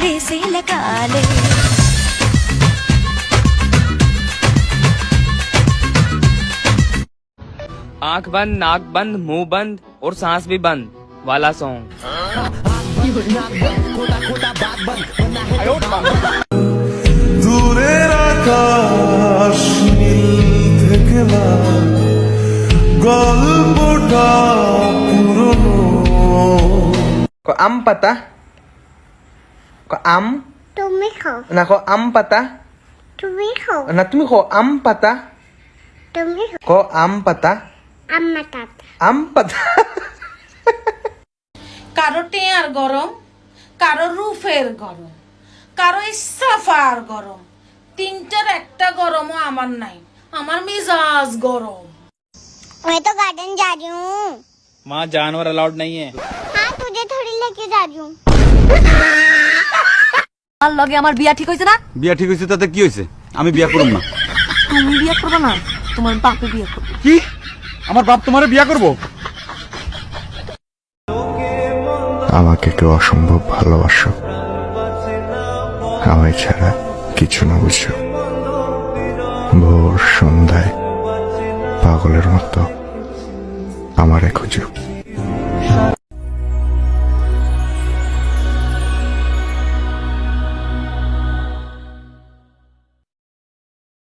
से శీలకాలే आँख बंद नाक बंद मुँह बंद और सांस भी बंद वाला सॉन्ग को अम पता pata? Ko am? তুমি খাও Na ko am pata? তুমি খাও Na tumi ko am pata? তুমি খাও Ko am pata? আমার তাতা Am pata? কারো টেয়ার গরম কারো রুফের গরম কারো সাফার গরম তিনটার একটা গরমও আমার নাই আমার মিজাজ গরম मैं तो गार्डन जा रही हूँ वहाँ जानवर अलाउड नहीं है हाँ तुझे थोड़ी लेके जा रही हूँ আমার লগে আমার বিয়া ঠিক হয়েছে না? বিয়া ঠিক হয়েছে তাতে কি হয়েছে আমি বিয়া করব না। তুমি বিয়া করবে না তোমার বাপে বিয়া করবে। কি? আমার বাপ তোমার বিয়া করব? আমাকে কেউ অসম্ভব ভালোবাসো। আমায় ছাড়া কিছু না বুঝো ভোর সন্ধ্যায় পাগলের মতো আমারে খুঁজো।